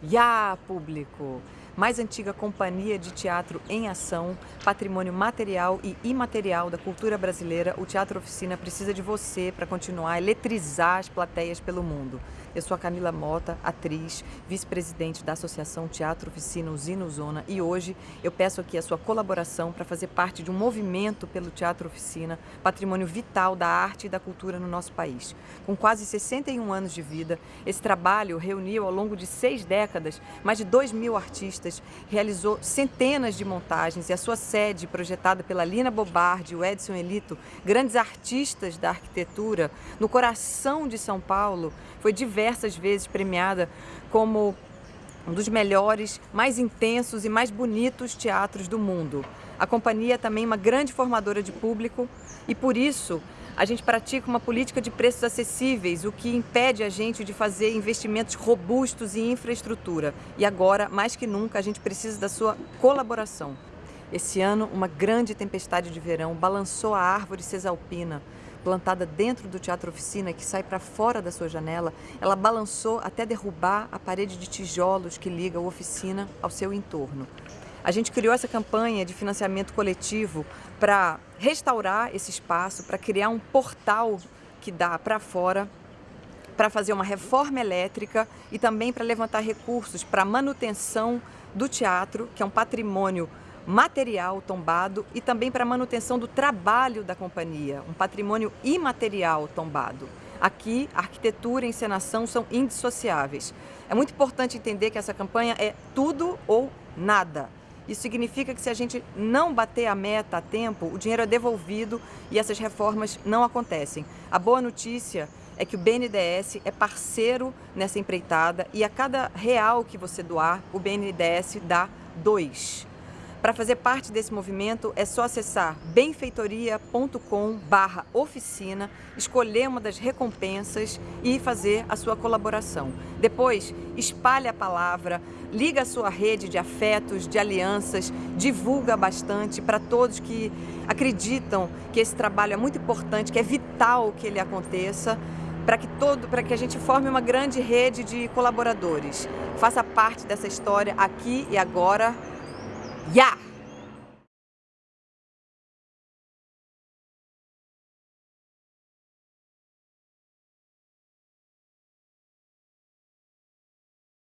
Ya, público! Mais antiga companhia de teatro em ação, patrimônio material e imaterial da cultura brasileira, o Teatro Oficina precisa de você para continuar a eletrizar as plateias pelo mundo. Eu sou a Camila Mota, atriz, vice-presidente da Associação Teatro Oficina Usina Zona e hoje eu peço aqui a sua colaboração para fazer parte de um movimento pelo Teatro Oficina, patrimônio vital da arte e da cultura no nosso país. Com quase 61 anos de vida, esse trabalho reuniu ao longo de seis décadas mais de 2 mil artistas, realizou centenas de montagens e a sua sede, projetada pela Lina Bobardi e o Edson Elito, grandes artistas da arquitetura, no coração de São Paulo, foi diversas vezes premiada como um dos melhores, mais intensos e mais bonitos teatros do mundo. A companhia é também uma grande formadora de público e por isso a gente pratica uma política de preços acessíveis, o que impede a gente de fazer investimentos robustos em infraestrutura. E agora, mais que nunca, a gente precisa da sua colaboração. Esse ano, uma grande tempestade de verão balançou a árvore cesalpina, plantada dentro do Teatro Oficina, que sai para fora da sua janela, ela balançou até derrubar a parede de tijolos que liga a oficina ao seu entorno. A gente criou essa campanha de financiamento coletivo para restaurar esse espaço, para criar um portal que dá para fora, para fazer uma reforma elétrica e também para levantar recursos para manutenção do teatro, que é um patrimônio material tombado e também para manutenção do trabalho da companhia, um patrimônio imaterial tombado. Aqui, arquitetura e encenação são indissociáveis. É muito importante entender que essa campanha é tudo ou nada. Isso significa que se a gente não bater a meta a tempo, o dinheiro é devolvido e essas reformas não acontecem. A boa notícia é que o BNDES é parceiro nessa empreitada e a cada real que você doar, o BNDES dá dois. Para fazer parte desse movimento é só acessar benfeitoria.com oficina, escolher uma das recompensas e fazer a sua colaboração. Depois, espalhe a palavra, liga a sua rede de afetos, de alianças, divulga bastante para todos que acreditam que esse trabalho é muito importante, que é vital que ele aconteça, para que todo, para que a gente forme uma grande rede de colaboradores. Faça parte dessa história aqui e agora Ya!